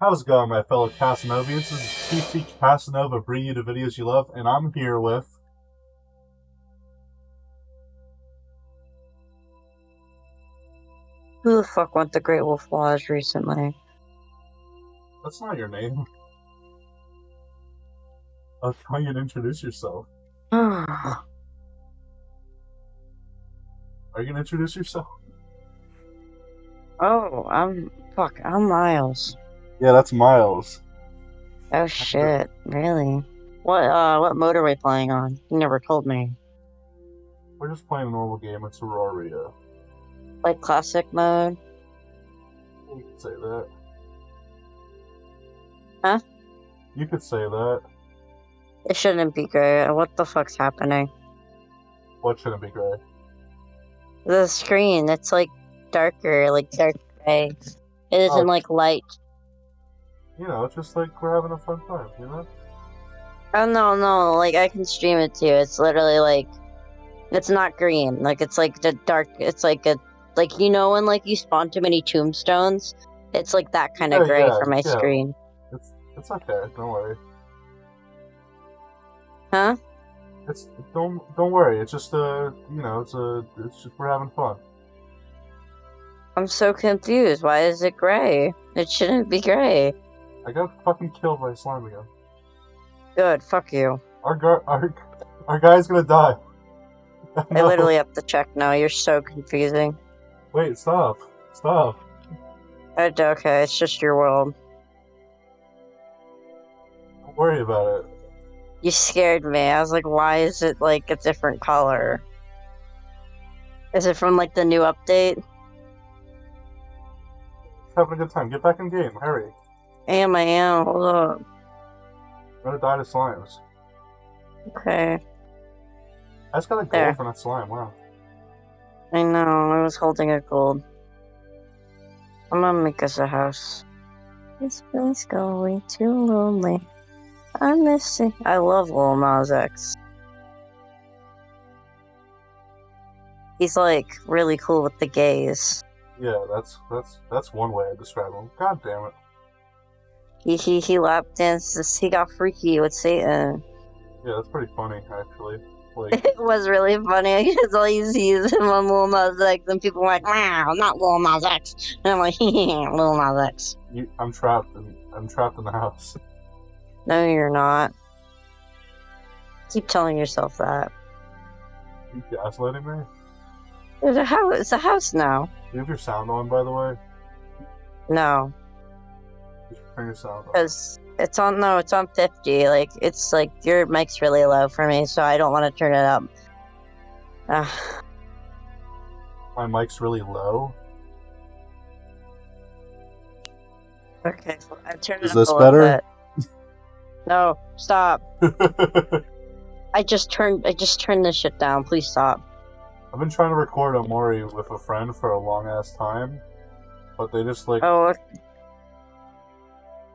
How's it going, my fellow Casanovians? This is PC Casanova bringing you the videos you love, and I'm here with. Who the fuck went the Great Wolf Lodge recently? That's not your name. I was trying to introduce yourself. Are you gonna introduce yourself? Oh, I'm fuck. I'm Miles. Yeah, that's Miles. Oh shit, really? What uh, what mode are we playing on? You never told me. We're just playing a normal game. It's Auroria. Like classic mode? You could say that. Huh? You could say that. It shouldn't be great. What the fuck's happening? What shouldn't be great? The screen, it's like darker, like dark gray. It isn't Oh. like light. You know, just like we're having a fun time, you know? Oh no, no, like I can stream it too. It's literally like it's not green. Like it's like the dark it's like a like you know when like you spawn too many tombstones? It's like that kind of Yeah, gray yeah, for my yeah. screen. It's it's okay. Don't worry. Huh? It's don't don't worry. It's just uh you know it's a it's just we're having fun. I'm so confused. Why is it gray? It shouldn't be gray. I got fucking killed by a slime again. Good, fuck you. Our our our guy's gonna die. I literally have to check now. You're so confusing. Wait, stop, stop. Uh, Okay, it's just your world. Don't worry about it. You scared me. I was like, why is it like a different color? Is it from like the new update? Having a good time. Get back in game. Hurry. I am, I am. Hold up. I'm gonna die to slimes. Okay. I just got a gold from that slime. Wow. I know, I was holding a gold. I'm gonna make us a house. This place going too lonely. I'm missing. I love Lil Nas X. He's like really cool with the gays. Yeah, that's that's that's one way I describe him. God damn it. He he he lap dances. He got freaky with Satan. Yeah, that's pretty funny actually. Like, It was really funny because all you see is him on Lil Nas X, and people are like, "Wow, not Lil Nas X," and I'm like, "Lil Nas X." you, I'm trapped in I'm trapped in the house. No, you're not. Keep telling yourself that. You gaslighting me? There's a house. It's a house now. Do you have your sound on, by the way? No, You should turn your sound on. because it's on. No, it's on fifty. Like it's like your mic's really low for me, so I don't want to turn it up. Ugh. My mic's really low. okay, so I turned Is it up this a better? bit. No, stop! I've I just turned. I just turned this shit down. Please stop. I've been trying to record Omori with a friend for a long ass time, but they just like Oh.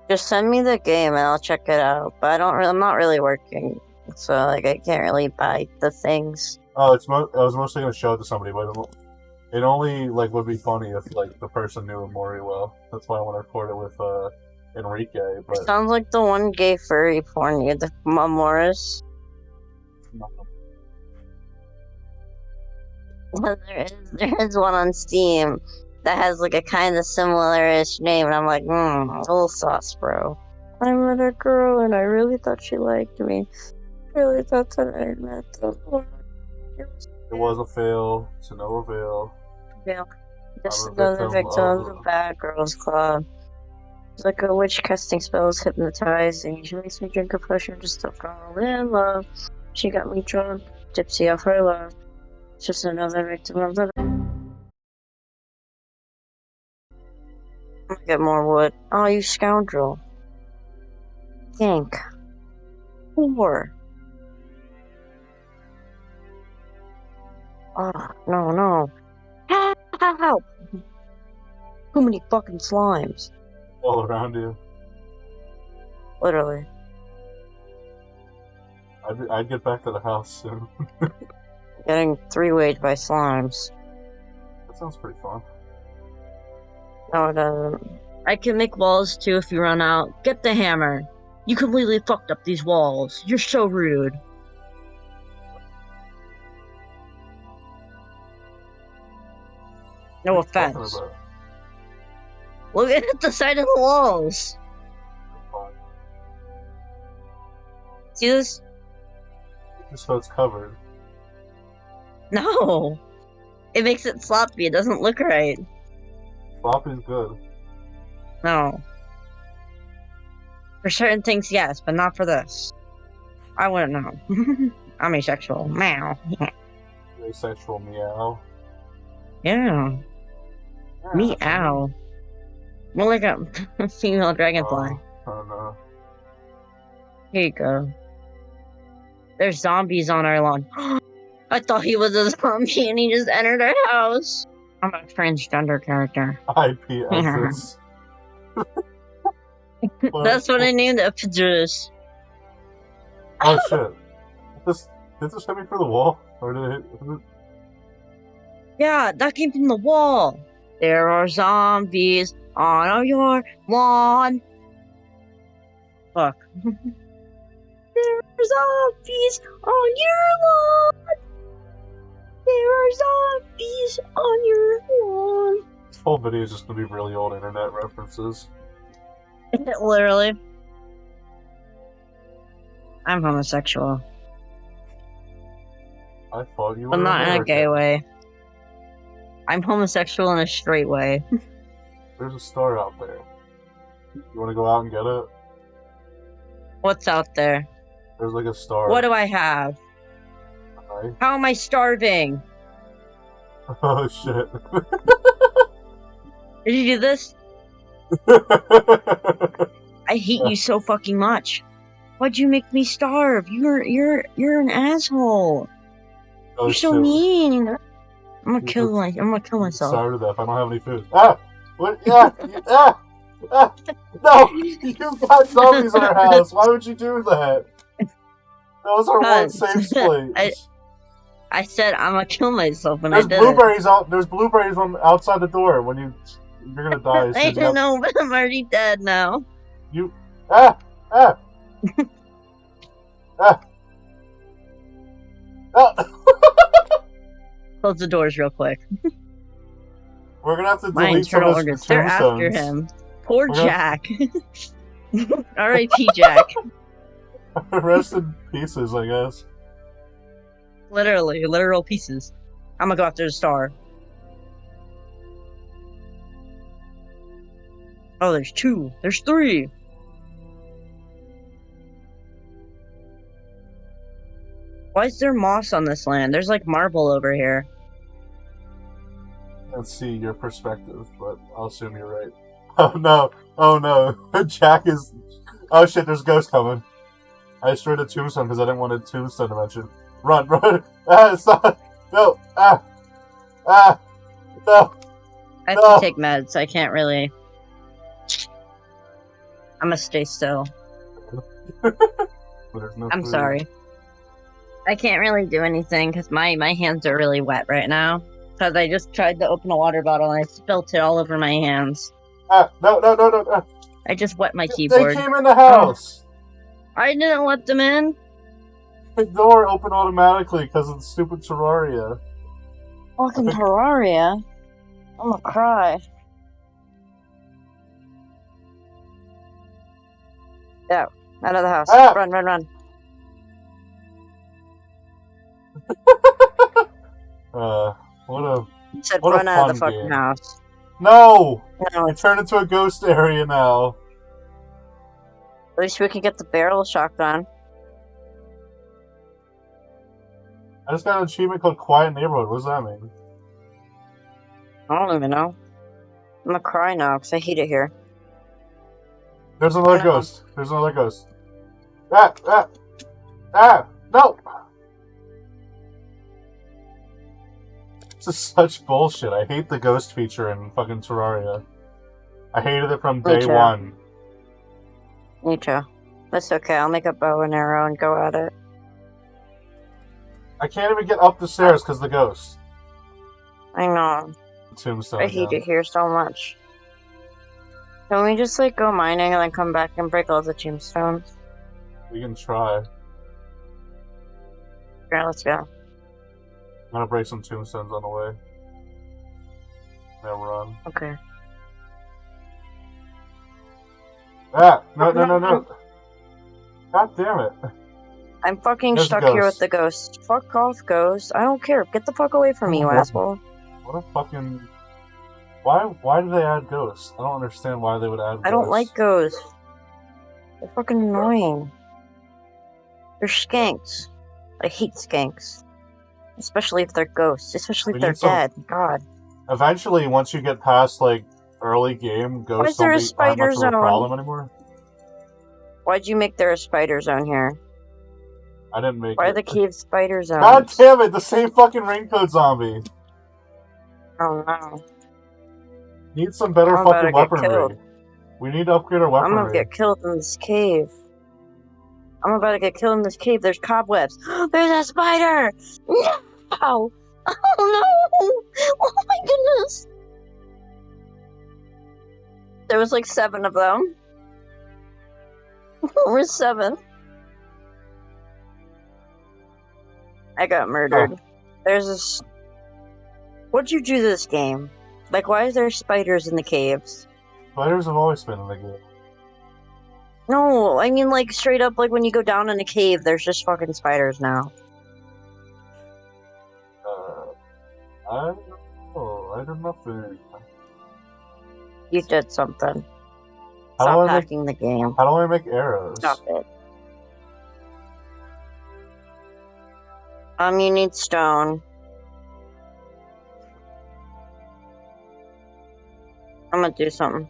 Just send me the game and I'll check it out. But I don't. I'm not really working, so like I can't really buy the things. oh, it's mo- I was mostly gonna show it to somebody, but it, it only like would be funny if like the person knew Mori well. That's why I want to record it with uh Enrique, but Sounds like the one gay furry porn you the Mamoris. there is there is one on Steam that has like a kind of similar-ish name, and I'm like, hmm, a little sauce, bro. I met a girl and I really thought she liked me. Really thought that I met the one. It was it was a fail to no avail. real. Just I'm another victim victim of of- the bad girls club. It's like a witch casting spells, hypnotizing. She makes me drink a potion just to fall in love. She got me drunk, tipsy off her love. Just another victim of the. Get more wood. Oh, you scoundrel. Think. Whore. Oh, no, no. Help! Too many fucking slimes. All around you. Literally. I'd, I'd get back to the house soon. Getting three weight by slimes. that sounds pretty fun. No, doesn't. Uh, I can make walls too if you run out. Get the hammer. You completely fucked up these walls. You're so rude. No What are you talking offense. Look at the side of the walls. See this? So it's covered. No. It makes it sloppy. It doesn't look right. Floppy's good. No. For certain things, yes, but not for this. I wouldn't know. I'm asexual. Meow. Asexual meow. Yeah. Meow. More like a female dragonfly. Oh, oh no. Here you go. There's zombies on our lawn. I thought he was a zombie and he just entered our house. I'm a transgender character. IP Esses. That's what I named it. Pidgeris. Oh shit. This did this hit me through the wall? Or did it hit did it- Yeah, that came from the wall. There are zombies on your lawn. Fuck. there are zombies on your lawn. There are zombies on your lawn. This whole video is just gonna be really old internet references. Literally. I'm homosexual, I thought you were but not in a gay way. I'm homosexual in a straight way. There's a star out there. You wanna go out and get it? What's out there? There's like a star. What do I have? Right? How am I starving? Oh shit. Did you do this? I hate you so fucking much. Why'd you make me starve? You're you're you're an asshole. oh you're so shit. mean. I'm gonna You kill my I'm gonna kill myself. Starved to death. I don't have any food. Ah! What? Yeah! ah! Ah! No! You've got zombies in our house. Why would you do that? That was our one Because safe place. I- I said I'm gonna kill myself when There's I did blueberries out. There's blueberries on outside the door. When you, you're gonna die. as it. soon I don't know, but I'm already dead now. You. Ah! Ah! ah! Ah! Close the doors real quick. We're gonna have to My delete some of organs. They're after him. Poor We're gonna- Jack. R.I.P. Jack. Rest in pieces, I guess. Literally, literal pieces. I'm gonna go after the star. Oh, there's two. There's three. Why is there moss on this land? There's like marble over here. Let's see your perspective, but I'll assume you're right. Oh no! Oh no! Jack is. Oh shit! There's ghosts coming. I destroyed a tombstone because I didn't want a tombstone to mention. Run! Run! Ah! Stop! No! Ah! Ah! No! I have No. to take meds. I can't really. I'm gonna stay still. No I'm food. sorry. I can't really do anything because my my hands are really wet right now. Because I just tried to open a water bottle and I spilt it all over my hands. Ah! No! No! No! No! ah. I just wet my They keyboard. came in the house. I didn't let them in. The door open automatically because of the stupid Terraria. Fucking Terraria. I'm gonna cry. Yeah, out of the house. Ah! Run, run, run. Uh, what a I said What a run out of the fucking game. house. no! No, It turned into a ghost area now. at least we can get the barrel shotgun. I just got an achievement called Quiet Neighborhood. What does that mean? I don't even know. I'm gonna cry now because I hate it here. There's another No. ghost. There's another ghost. Ah! Ah! Ah! No! This is such bullshit. I hate the ghost feature in fucking Terraria. I hated it from day too. one. Me too. That's okay. I'll make a bow and arrow and go at it. I can't even get up the stairs because the ghost. I know. Tombstone. I hate again. it here so much. Can we just like go mining and then come back and break all the tombstones? We can try. Yeah, let's go. I'm gonna break some tombstones on the way. Then run. Okay. Ah! No, no, no, no! God damn it! I'm fucking There's stuck here with the ghost. Fuck off, ghost. I don't care. Get the fuck away from me, you What? asshole. What a fucking. Why? Why do they add ghosts? I don't understand why they would add. I don't like ghosts. They're fucking annoying. They're skanks. I hate skanks. Especially if they're ghosts. Especially We if they're need some- dead. God. Eventually, once you get past like early game, is ghosts there don't a be aren't spider much of a zone? problem anymore. Why'd you make there a spider zone here? I didn't make Why are it. the cave spiders zones? God damn it! The same fucking raincoat zombie. Oh no. Need some better I'm fucking weaponry. We need to upgrade our weaponry. I'm gonna get killed in this cave. I'm about to get killed in this cave. There's cobwebs. There's a spider! No! Oh no! Oh my goodness! There was like seven of them. Where's seven? I got murdered. There's this. What'd you do to this game? Like, why is there spiders in the caves? Spiders have always been in the game. No, I mean like straight up like when you go down in a cave, there's just fucking spiders now. Uh, I don't know. I don't know. You did something. How Stop I make hacking the game. How do I make arrows? Stop it. Um, you need stone. I'm gonna do something.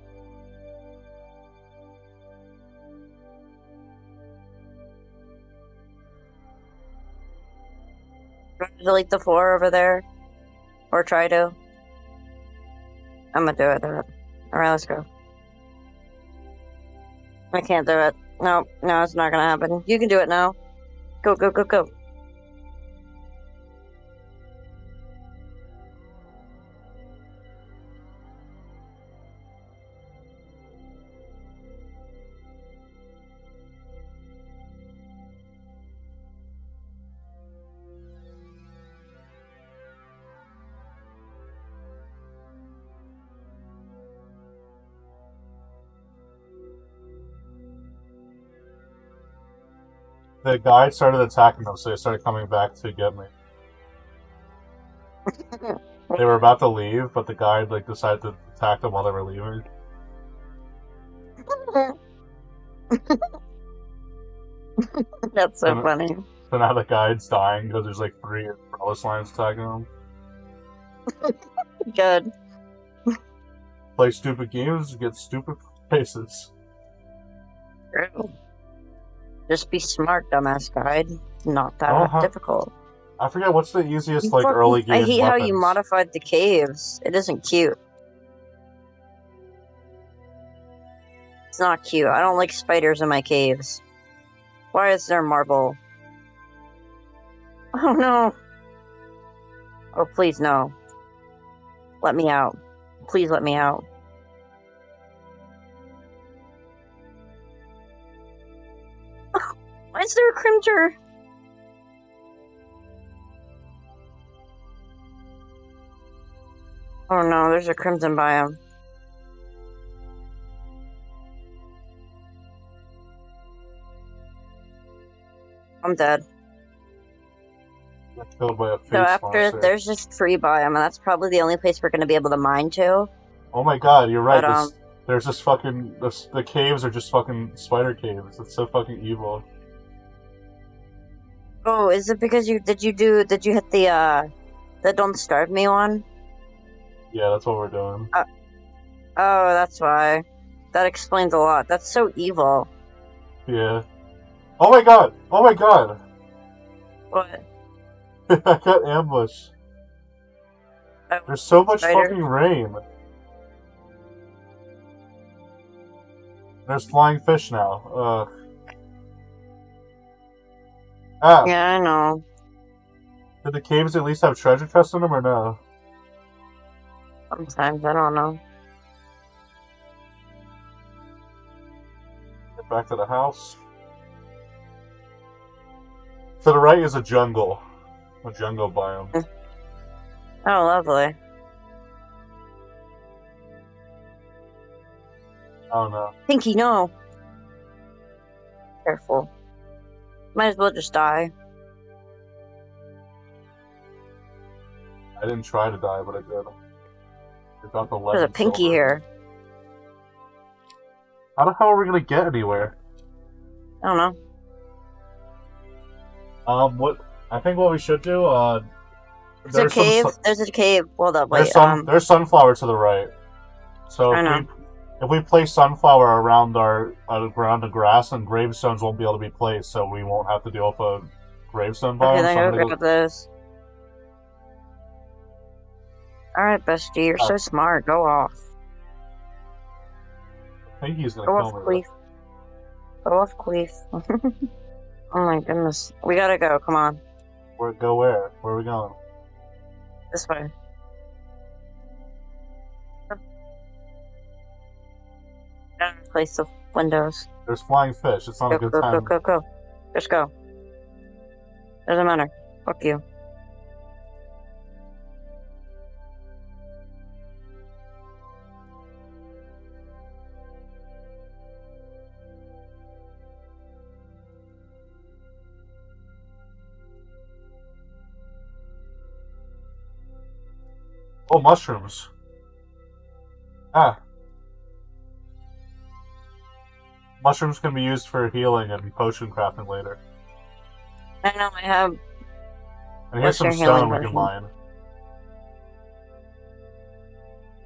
Delete the floor over there, or try to. I'm gonna do it. All right, let's go. I can't do it. No, no, it's not gonna happen. You can do it now. Go, go, go, go. The guy started attacking them, so they started coming back to get me. They were about to leave, but the guide like decided to attack them while they were leaving. That's so Um, funny. So now the guide's dying because there's like three umbrella slimes attacking him. Good. Play stupid games, get stupid faces. True. Just be smart, dumbass guide. Not that Uh-huh. difficult. I forget what's the easiest You like fucking- early game. I hate how you modified the caves. It isn't cute. It's not cute. I don't like spiders in my caves. Why is there marble? Oh no. Oh, please no. Let me out. Please let me out. Is there a crimter? Oh no, there's a crimson biome. I'm dead. By a So after monster. there's just free biome, and that's probably the only place we're gonna be able to mine to. Oh my god, you're right. But, um, this, there's just fucking the, the caves are just fucking spider caves. It's so fucking evil. Oh, is it because you did you do did you hit the uh the don't starve me one? Yeah, that's what we're doing. Oh, that's why. That explains a lot. That's so evil. Yeah. Oh my god! Oh my god! What? I got ambushed. Oh, There's so much Spider. fucking rain. There's flying fish now. Ugh. Ah, Yeah, I know. did the caves at least have treasure chests in them or no? Sometimes I don't know. Get back to the house. To the right is a jungle. A jungle biome. Oh, lovely. Oh no. Pinky, no. Careful. Might as well just die. I didn't try to die, but I did. I got the There's a pinky here. How the hell are we gonna get anywhere? I don't know. Um, what? I think what we should do. Uh, There's a cave. There's a cave. Hold up, there's wait. sun. Um, there's sunflower to the right. So I if know. If we place sunflower around our uh, around the grass, and gravestones won't be able to be placed, so we won't have to deal with a gravestone biome. okay, so then I'm go gonna pick up this. Alright, bestie, you're so smart. Go off. I think he's gonna Go kill off, me. Queef. Go off, Queef. oh my goodness. We gotta go. Come on. Where go where? Where are we going? This way. Replace the windows. There's flying fish. It's not Go, a good go, go, time. go, go. Just go. Doesn't matter. Fuck you. Oh, mushrooms. Ah. Mushrooms can be used for healing and potion crafting later. I know, I have. And What's here's some stone we can mine.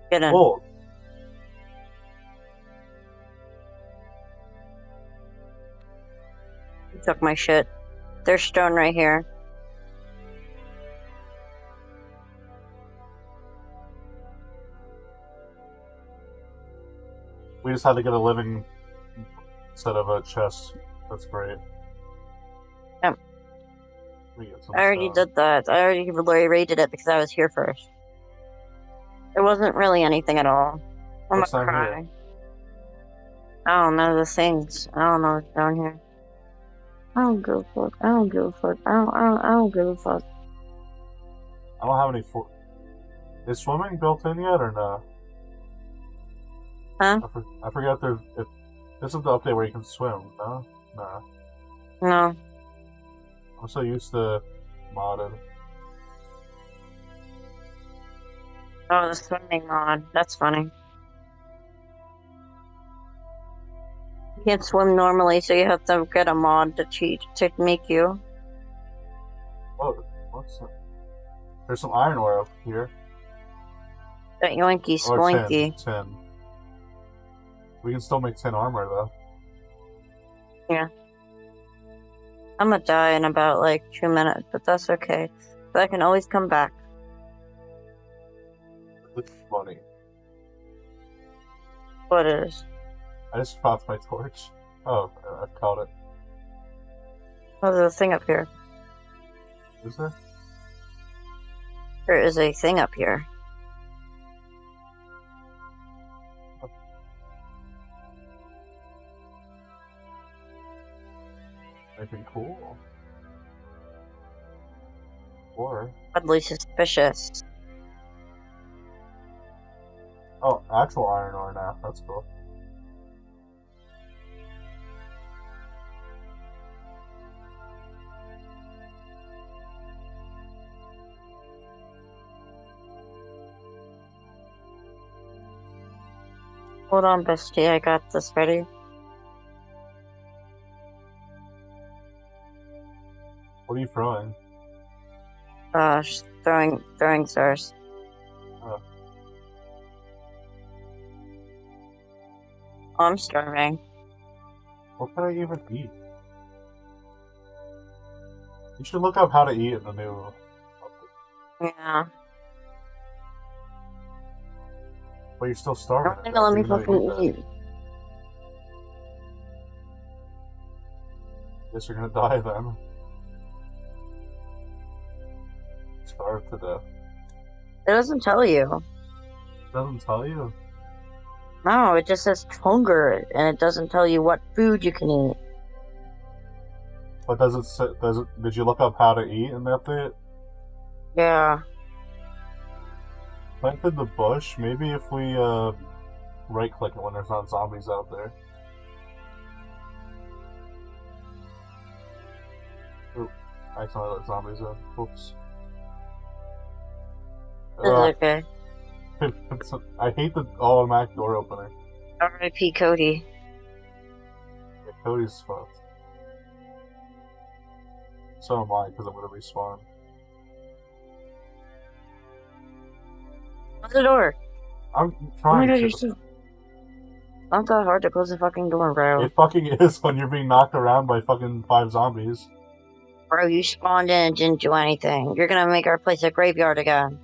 Get in. Oh, You took my shit. There's stone right here. we just had to get a living set of a chest. That's great. Yep. We get some I already stone. did that. I already rated it because I was here first. It wasn't really anything at all. I'm What's gonna cry. I don't know the things. I don't know what's down here. I don't give a fuck. I don't give a fuck. I don't, I don't, I don't give a fuck. I don't have any. For- Is swimming built in yet or no? Huh? I, for- I forget if there's. This is the update where you can swim. No, no. No. I'm so used to modded. Oh, the swimming mod. That's funny. You can't swim normally, so you have to get a mod to cheat to make you. Whoa, what's that? There's some iron ore up here. That yoinky oh, spoinky. tin. Tin. We can still make tin armor though. Yeah. I'm gonna die in about like two minutes, but that's okay. But I can always come back. It's funny. What is? I just dropped my torch. Oh, I caught it. Oh, there's a thing up here. Is there? There is a thing up here. Anything cool? Or Oddly suspicious. oh, actual iron ore now. That's cool. Hold on, bestie. I got this ready. Are you throwing? Uh, just throwing throwing stars. Oh. I'm starving. What can I even eat? You should look up how to eat in the new. Yeah. But you're still starving. don't think they'll let me even though you fucking eat eat. Guess you're gonna die then. Starve to death. It doesn't tell you. It Doesn't tell you. No, it just says hunger, and it doesn't tell you what food you can eat. But does it say, does it, did you look up how to eat in the update? Yeah. Planted the bush, maybe if we uh, right click it when there's not zombies out there. Oop, I accidentally let zombies in. Oops. Okay. I hate the automatic door opener. R.I.P. Cody. Yeah, Cody's fucked. So am I, because I'm gonna respawn. Close the door. I'm trying Oh my trying god, to. you're so. Not that hard to close the fucking door, bro. It fucking is when you're being knocked around by fucking five zombies. Bro, you spawned in and didn't do anything. You're gonna make our place a graveyard again.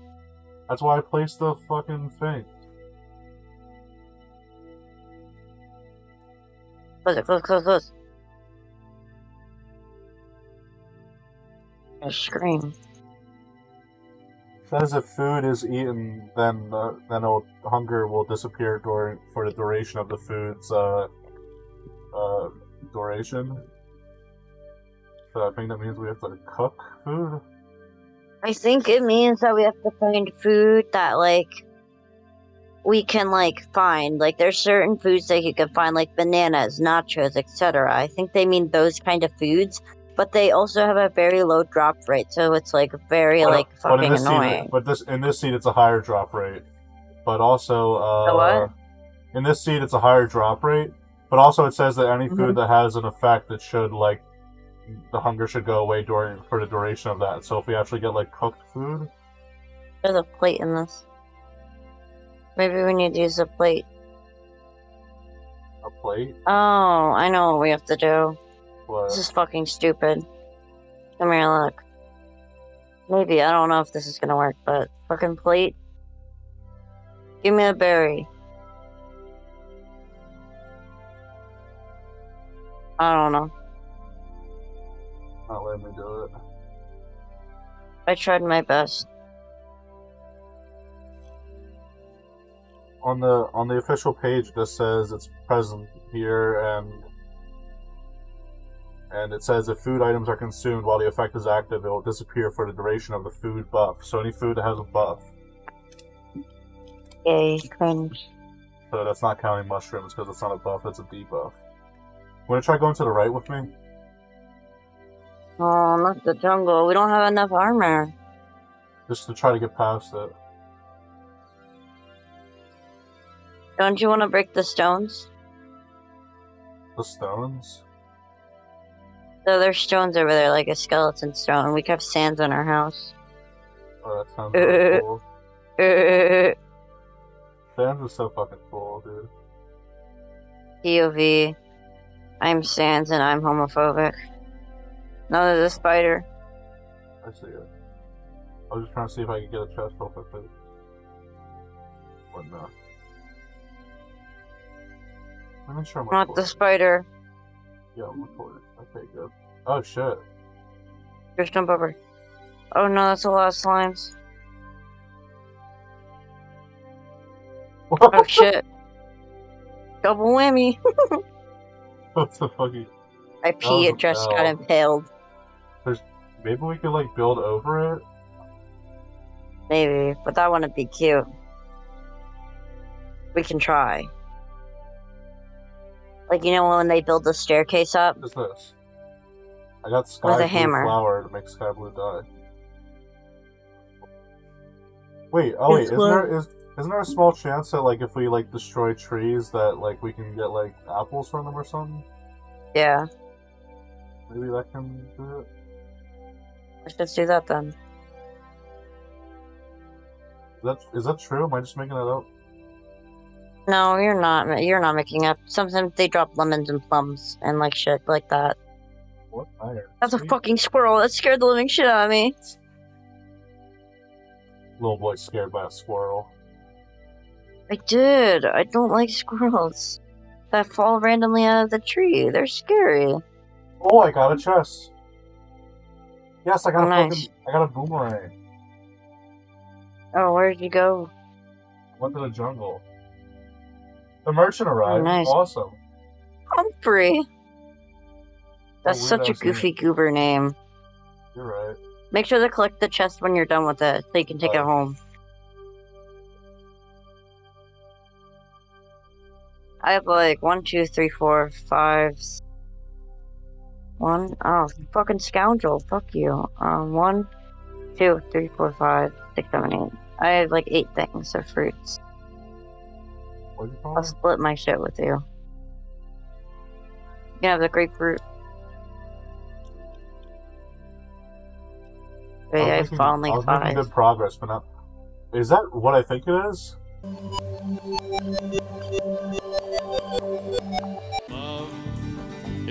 That's why I placed the fucking thing. Close it, close, close, close. I scream. says if food is eaten, then uh, then hunger will disappear during for the duration of the food's uh, uh, duration. So I think that means we have to cook food. I think it means that we have to find food that like we can like find. Like there's certain foods that you can find like bananas, nachos, etc. I think they mean those kind of foods, but they also have a very low drop rate, so it's like very But- like fucking seed, annoying. but this in this seed, it's a higher drop rate. But also, uh, what? in this seed, it's a higher drop rate. But also, it says that any Mhm. food that has an effect that should like the hunger should go away during for the duration of that. So if we actually get like cooked food, There's a plate in this. Maybe we need to use a plate. a plate, Oh, I know what we have to do. what? This is fucking stupid. Come here, look. Maybe, I don't know if this is gonna work, but fucking plate. Give me a berry. I don't know. Not letting me do it. I tried my best. on the on the official page it just says it's present here and and it says if food items are consumed while the effect is active it will disappear for the duration of the food buff so any food that has a buff Yay, cringe. so that's not counting mushrooms because it's not a buff it's a debuff want to try going to the right with me Oh, not the jungle. We don't have enough armor. just to try to get past it Don't you want to break the stones? the stones So there's stones over there, like a skeleton stone. We have Sans in our house. oh that sounds Uh. cool POV. Sans is so fucking cool dude POV. I'm Sans and I'm homophobic. No, there's a spider. I see it I was just trying to see if I could get a chest real quickly What no Let me sure I'm Not the spider. Yeah, I'm recording. Okay, good. Oh shit. Just jump over. Oh no, that's a lot of slimes. Oh shit. Double whammy. what the fuck? You... I pee, was it just got hell. Impaled. Maybe we could like build over it. Maybe, but that wouldn't be cute. We can try. Like, you know when they build the staircase up? What is this? I got sky With a blue hammer. flower to make sky blue dye. Wait, oh wait, It's isn't there is isn't there a small chance that like if we like destroy trees that like we can get like apples from them or something? Yeah, Maybe that can do it. Let's just do that then. Is that is that true? Am I just making that up? No, you're not. You're not making up. Sometimes they drop lemons and plums and like shit like that. What iron? That's a fucking squirrel. That scared the living shit out of me. Little boy scared by a squirrel. I did. I don't like squirrels that fall randomly out of the tree. They're scary. Oh, I got a chest. Yes, I got Oh, a nice. fucking, I got a boomerang. Oh, where'd you go? Went to the jungle. The merchant arrived. Oh, nice. Awesome. Humphrey. That's weird such a ass name. goofy goober name. You're right. Make sure to collect the chest when you're done with it, so you can take it home. I have like one, two, three, four, five. One oh fucking scoundrel! Fuck you. Um, one, two, three, four, five, six, seven, eight. I have like eight things of fruits. What you I'll split my shit with you. You can have the grapefruit. Wait, I I making- finally I was making good progress, but not. Is that what I think it is?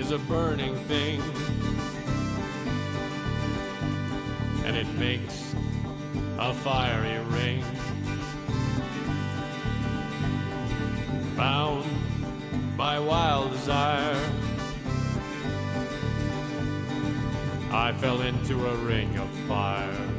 Is a burning thing, and it makes a fiery ring. Bound by wild desire, I fell into a ring of fire.